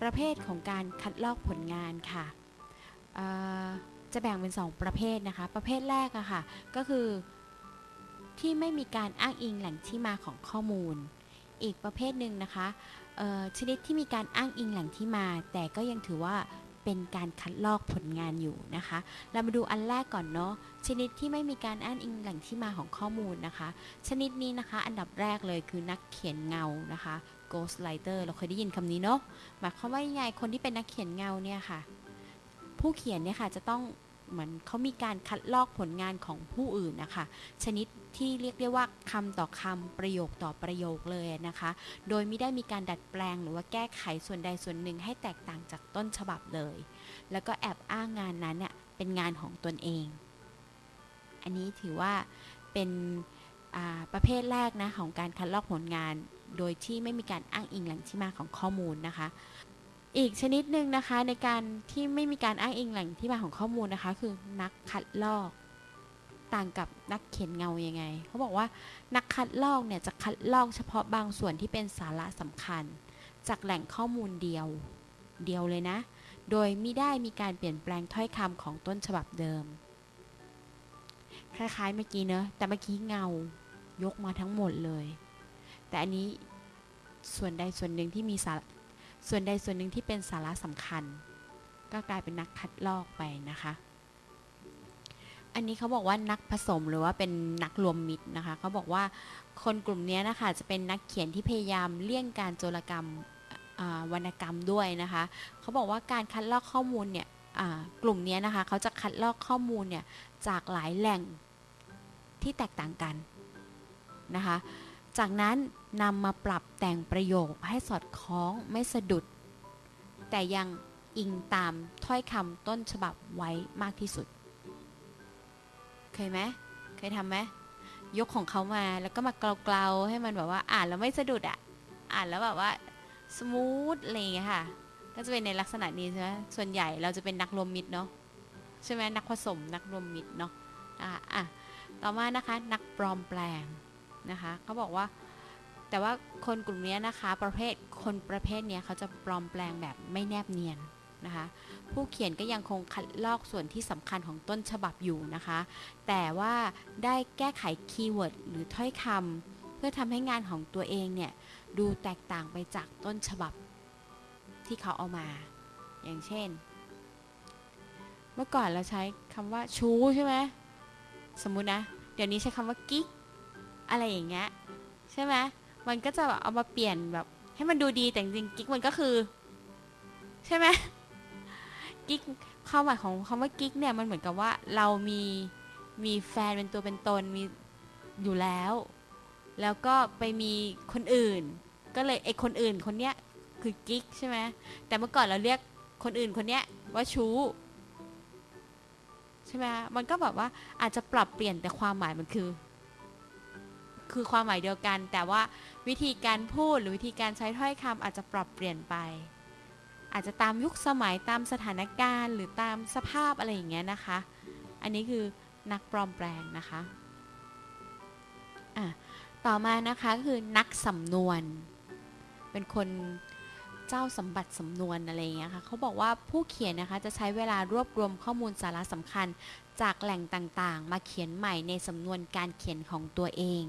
ประเภทของการคัดลอกผลงานค่ะจะแบ่งเป็น 2 ประเภทนะคะ ประเภทแรกอะค่ะ ก็คือที่ไม่มีการอ้างอิงแหล่งที่มาของข้อมูล อีกประเภทหนึ่งนะคะชนิดที่มีการอ้างอิงแหล่งที่มา แต่ก็ยังถือว่าเป็นการคัดลอกผลงานอยู่นะคะ เรามาดูอันแรกก่อนเนาะ ชนิดที่ไม่มีการอ้างอิงแหล่งที่มาของข้อมูลนะคะ ชนิดนี้นะคะ อันดับแรกเลยคือนักเขียนเงานะคะ ghostwriter เราเคยได้ยินคำนี้เนาะหมายความว่ายังไงคนที่เป็นนักเขียนเงาเนี่ยค่ะ ผู้เขียนเนี่ยค่ะจะต้องเหมือนเขามีการคัดลอกผลงานของผู้อื่นนะคะ ชนิดที่เรียกได้ว่าคำต่อคำประโยคต่อประโยคเลยนะคะ โดยไม่ได้มีการดัดแปลงหรือว่าแก้ไขส่วนใดส่วนหนึ่งให้แตกต่างจากต้นฉบับเลย แล้วก็แอบอ้างงานนั้นเนี่ยเป็นงานของตนเอง อันนี้ถือว่าเป็นประเภทแรกนะของการคัดลอกผลงาน โดยที่ไม่มีการอ้างอิงแหล่งที่มาของข้อมูลนะคะ อีกชนิดหนึ่งนะคะในการที่ไม่มีการอ้างอิงแหล่งที่มาของข้อมูลนะคะ คือนักคัดลอกต่างกับนักเขียนเงายังไง เขาบอกว่านักคัดลอกเนี่ยจะคัดลอกเฉพาะบางส่วนที่เป็นสาระสำคัญ จากแหล่งข้อมูลเดียวเดียวเลยนะ โดยไม่ได้มีการเปลี่ยนแปลงถ้อยคำของต้นฉบับเดิม คล้ายๆเมื่อกี้เนอะแต่เมื่อกี้เงายกมาทั้งหมดเลย แต่อันนี้ส่วนใดส่วนหนึ่งที่มีสาระส่วนใดส่วนหนึ่งที่เป็นสาระสำคัญ ก็กลายเป็นนักคัดลอกไปนะคะ อันนี้เขาบอกว่านักผสมหรือว่าเป็นนักรวมมิตรนะคะเขาบอกว่าคนกลุ่มนี้นะคะจะเป็นนักเขียนที่พยายามเลี่ยงการโจรกรรมวรรณกรรมด้วยนะคะเขาบอกว่าการคัดลอกข้อมูลเนี่ยกลุ่มนี้นะคะเขาจะคัดลอกข้อมูลเนี่ยจากหลายแหล่งที่แตกต่างกันนะคะ จากนั้นนำมาปรับแต่งประโยคให้สอดคล้องไม่สะดุด แต่ยังอิงตามถ้อยคำต้นฉบับไว้มากที่สุด เคยไหมเคยทำไหมยกของเขามาแล้วก็มาเกลาๆให้มันแบบว่าอ่านแล้วไม่สะดุดอะอ่านแล้วแบบว่าsmooth อะไรอย่างเงี้ยค่ะ ก็จะเป็นในลักษณะนี้ใช่ไหมส่วนใหญ่เราจะเป็นนักรวมมิตรเนาะใช่ไหมนักผสมนักรวมมิตรเนาะอะอะต่อมานะคะนักปลอมแปลง นะคะเขาบอกว่าแต่ว่าคนกลุ่มนี้นะคะประเภทคนประเภทนี้เขาจะปลอมแปลงแบบไม่แนบเนียนนะคะผู้เขียนก็ยังคงคัดลอกส่วนที่สำคัญของต้นฉบับอยู่นะคะ แต่ว่าได้แก้ไข keyword หรือถ้อยคำเพื่อทำให้งานของตัวเองเนี่ยดูแตกต่างไปจากต้นฉบับที่เขาเอามา อย่างเช่น เมื่อก่อนเราใช้คำว่าชูใช่ไหมสมมุตินะ เดี๋ยวนี้ใช้คำว่ากิ๊ก อะไรอย่างเงี้ยใช่ไหมมันก็จะแบบเอามาเปลี่ยนแบบ ให้มันดูดีแต่จริงๆกิ๊กมันก็คือ ใช่ไหมกิ๊กความหมายของคำว่ากิ๊กเนี่ยมันเหมือนกับว่าเรามีมีแฟนเป็นตัวเป็นตนมีอยู่แล้ว แล้วก็ไปมีคนอื่น ก็เลยไอ้คนอื่นคนเนี้ยคือกิ๊กใช่ไหมแต่เมื่อก่อนเราเรียกคนอื่นคนเนี้ยว่าชู้ใช่ไหมมันก็แบบว่าอาจจะปรับเปลี่ยนแต่ความหมายมันคือ คือความหมายเดียวกัน แต่ว่าวิธีการพูดหรือวิธีการใช้ถ้อยคำอาจจะปรับเปลี่ยนไป อาจจะตามยุคสมัยตามสถานการณ์หรือตามสภาพอะไรอย่างเงี้ยนะคะ อันนี้คือนักปลอมแปลงนะคะอะต่อมานะคะคือนักสำนวน เป็นคนเจ้าสมบัติสำนวนอะไรอย่างเงี้ยค่ะเขาบอกว่าผู้เขียนนะคะจะใช้เวลารวบรวมข้อมูลสาระสำคัญจากแหล่งต่างๆ มาเขียนใหม่ในสำนวนการเขียนของตัวเอง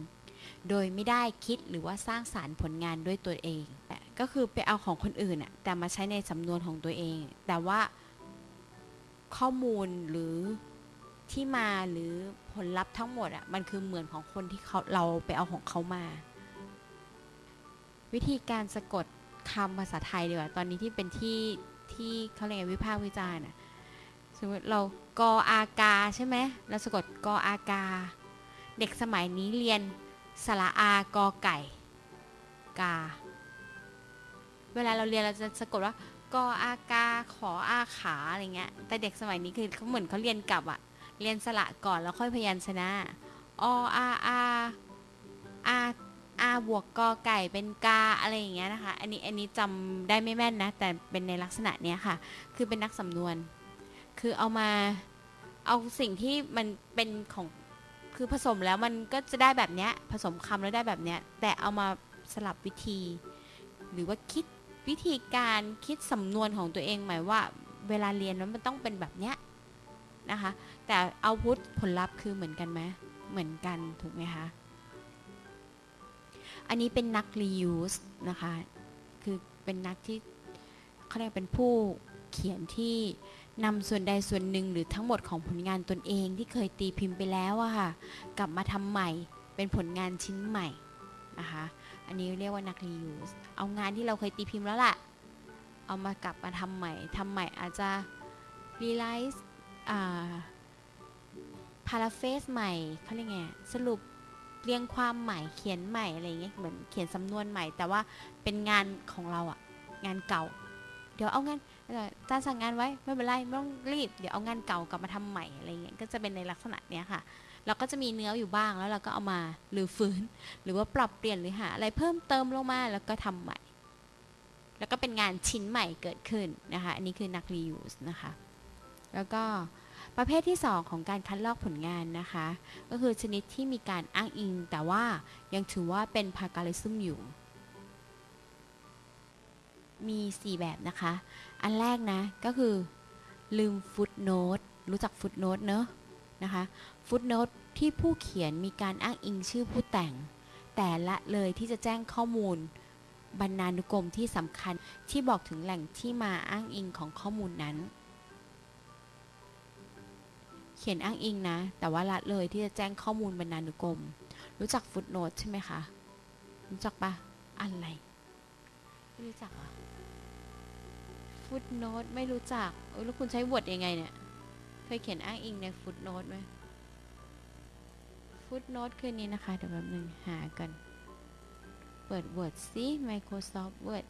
โดยไม่ได้คิดหรือว่าสร้างสารรค์ผลงานด้วยตัวเอง ก็คือไปเอาของคนอื่นอะแต่มาใช้ในสำนวนของตัวเอง แต่ว่าข้อมูลหรือที่มาหรือผลลัพธ์ทั้งหมดอะมันคือเหมือนของคนที่เขาเราไปเอาของเขามา วิธีการสะกดคำภาษาไทยดีกว่าตอนนี้ที่เป็นที่ที่เขาเรียกวิพากษ์วิจารณ์อะสมมติเรากออากาใช่ไหมเราสะกดกออากา เด็กสมัยนี้เรียน สระอากอไก่ กา เวลาเราเรียนเราจะสะกดว่ากออากาขออาขาอะไรเงี้ย แต่เด็กสมัยนี้คือเขาเหมือนเขาเรียนกลับอะเรียนสระก่อนแล้วค่อยพยัญชนะออาอาอาอาบวกกอไก่เป็นกาอะไรอย่างเงี้ยนะคะ อันนี้อันนี้จำได้ไม่แม่นนะ แต่เป็นในลักษณะเนี้ยค่ะ คือเป็นนักสำนวน คือเอามาเอาสิ่งที่มันเป็นของ คือผสมแล้วมันก็จะได้แบบเนี้ยผสมคำแล้วได้แบบเนี้ยแต่เอามาสลับวิธี หรือว่าคิดวิธีการคิดสำนวนของตัวเองหมายว่าเวลาเรียนแล้วมันต้องเป็นแบบเนี้ยนะคะ แต่เอาพุทผลลัพธ์คือเหมือนกันไหมเหมือนกันถูกไหมคะ อันนี้เป็นนัก reuse นะคะ คือเป็นนักที่เขาเรียกเป็นผู้เขียนที่ นำส่วนใดส่วนหนึ่งหรือทั้งหมดของผลงานตนเองที่เคยตีพิมพ์ไปแล้วอะค่ะ กลับมาทำใหม่เป็นผลงานชิ้นใหม่นะคะ อันนี้เรียกว่านัก reuse เอางานที่เราเคยตีพิมพ์แล้วล่ะ เอามากลับมาทำใหม่ทำใหม่อาจจะ realize อ่า paraphrase ใหม่เขาเรียกไงสรุปเรียงความใหม่เขียนใหม่อะไรเงี้ยเหมือนเขียนสำนวนใหม่ แต่ว่าเป็นงานของเราอะงานเก่า เดี๋ยวเอางาน จารย์สั่งงานไว้ไม่เป็นไรไม่ต้องรีบเดี๋ยวเอางานเก่ากลับมาทำใหม่อะไรเงี้ยก็จะเป็นในลักษณะเนี้ยค่ะ เราก็จะมีเนื้ออยู่บ้างแล้วเราก็เอามาหรือฟื้น หรือว่าปรับเปลี่ยนหรือหาอะไรเพิ่มเติมลงมาแล้วก็ทำใหม่ แล้วก็เป็นงานชิ้นใหม่เกิดขึ้นนะคะอันนี้คือนัก reuse นะคะ แล้วก็ประเภทที่ 2 ของการคัดลอกผลงานนะคะ ก็คือชนิดที่มีการอ้างอิง แต่ว่ายังถือว่าเป็นพาการิซึมอยู่ มี 4 แบบนะคะ อันแรกนะก็คือลืมฟุตโนตรู้จักฟุตโนตเนอะนะคะฟุตโนตที่ผู้เขียนมีการอ้างอิงชื่อผู้แต่ง แต่ละเลยที่จะแจ้งข้อมูล บรรณานุกรมที่สำคัญที่บอกถึงแหล่งที่มาอ้างอิงของข้อมูลนั้น เขียนอ้างอิงนะ แต่ว่าละเลยที่จะแจ้งข้อมูลบรรณานุกรม รู้จักฟุตโนตใช่ไหมคะ รู้จักปะอะไรไม่รู้จักอะ ฟุตโนตไม่รู้จักเออแล้วคุณใช้วอร์ดยังไงเนี่ย เคยเขียนอ้างอิงในฟุตโนตไหมฟุตโนตคือนี้นะคะ เดี๋ยวแป๊บนึงหากัน เปิด Word ซิ Microsoft Word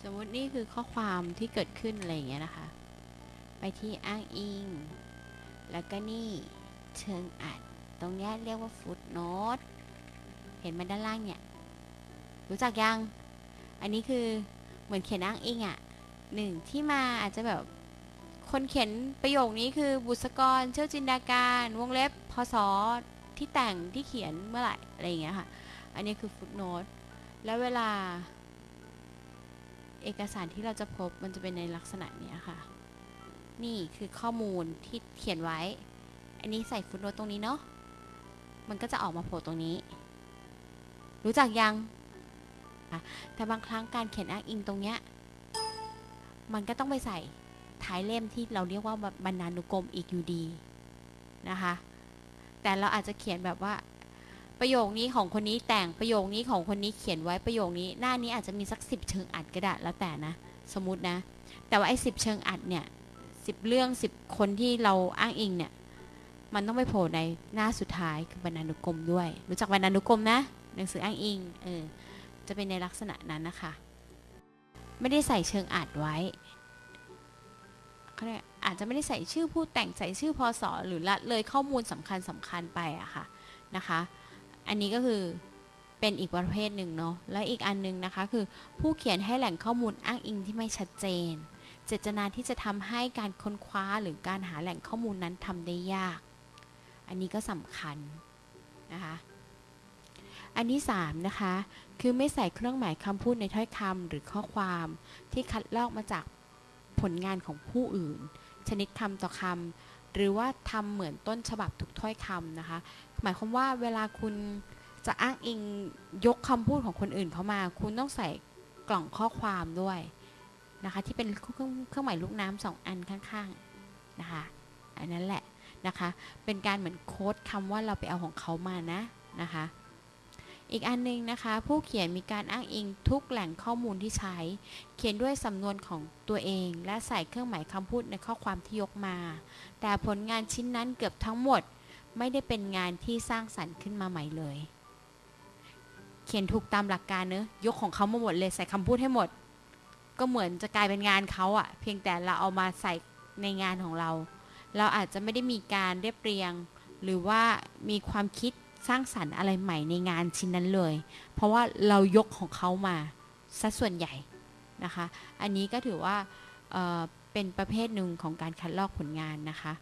สมมตินี่คือข้อความที่เกิดขึ้น อะไรอย่างเงี้ยนะคะ ไปที่อ้างอิง แล้วก็นี่เชิงอัด ตรงนี้เรียกว่าฟุตโนตเห็นมันด้านล่างเนี่ย รู้จักยัง อันนี้คือเหมือนเขียนอ้างอิงอะ่ะหนึ่งที่มาอาจจะแบบคนเขียนประโยคนี้คือบุษกร เชี่ยวจินดาการ วงเล็บพศที่แต่งที่เขียนเมื่อไหร่อะไรอย่างเงี้ยค่ะ อันนี้คือฟุตโนตแล้วเวลา เอกสารที่เราจะพบมันจะเป็นในลักษณะเนี้ยค่ะ นี่คือข้อมูลที่เขียนไว้ อันนี้ใส่ฟุตโนตตรงนี้เนาะมันก็จะออกมาโผล่ตรงนี้ รู้จักยัง แต่บางครั้งการเขียนอ้างอิงตรงเนี้ย มันก็ต้องไปใส่ท้ายเล่มที่เราเรียกว่าบรรณานุกรมอีกอยู่ดีนะคะ แต่เราอาจจะเขียนแบบว่า ประโยคนี้ของคนนี้แต่งประโยคนี้ของคนนี้เขียนไว้ประโยคนี้ หน้านี้อาจจะมีสักสิบเชิงอัดก็ได้แล้วแต่นะ สมมตินะ แต่ว่าไอ้สิบเชิงอัดเนี่ยสิบเรื่องสิบคนที่เราอ้างอิงเนี่ย มันต้องไปโผล่ในหน้าสุดท้ายคือบรรณานุกรมด้วย รู้จักบรรณานุกรมนะ หนังสืออ้างอิง เออ จะเป็นในลักษณะนั้นนะคะ ไม่ได้ใส่เชิงอัดไว้เขาเรียกอาจจะไม่ได้ใส่ชื่อผู้แต่งใส่ชื่อพศหรือละเลยข้อมูลสำคัญสำคัญไปอะค่ะนะคะ อันนี้ก็คือเป็นอีกประเภทหนึ่งเนาะและอีกอันนึงนะคะคือผู้เขียนให้แหล่งข้อมูลอ้างอิงที่ไม่ชัดเจน เจตนาที่จะทำให้การค้นคว้าหรือการหาแหล่งข้อมูลนั้นทำได้ยาก อันนี้ก็สำคัญนะคะ อันที่3นะคะ คือไม่ใส่เครื่องหมายคำพูดในถ้อยคำหรือข้อความที่คัดลอกมาจากผลงานของผู้อื่น ชนิดคำต่อคำหรือว่าทำเหมือนต้นฉบับทุกถ้อยคำนะคะ หมายความว่าเวลาคุณจะอ้างอิงยกคำพูดของคนอื่นเข้ามา คุณต้องใส่กล่องข้อความด้วยนะคะที่เป็นเครื่องเครื่องหมายลูกน้ำสองอันข้างๆนะคะอันนั้นแหละนะคะเป็นการเหมือนโค้ดคำว่าเราไปเอาของเขามานะนะคะ อีกอันนึงนะคะ ผู้เขียนมีการอ้างอิงทุกแหล่งข้อมูลที่ใช้ เขียนด้วยสำนวนของตัวเอง และใส่เครื่องหมายคำพูดในข้อความที่ยกมา แต่ผลงานชิ้นนั้นเกือบทั้งหมด ไม่ได้เป็นงานที่สร้างสรรค์ขึ้นมาใหม่เลย เขียนถูกตามหลักการเนอะยกของเขามาหมดเลยใส่คำพูดให้หมด ก็เหมือนจะกลายเป็นงานเขาอะเพียงแต่เราเอามาใส่ในงานของเรา เราอาจจะไม่ได้มีการเรียบเรียง หรือว่ามีความคิด สร้างสรรค์อะไรใหม่ในงานชิ้นนั้นเลย เพราะว่าเรายกของเขามาซะส่วนใหญ่นะคะ อันนี้ก็ถือว่าเเป็นประเภทหนึ่งของการคัดลอกผลงานนะคะ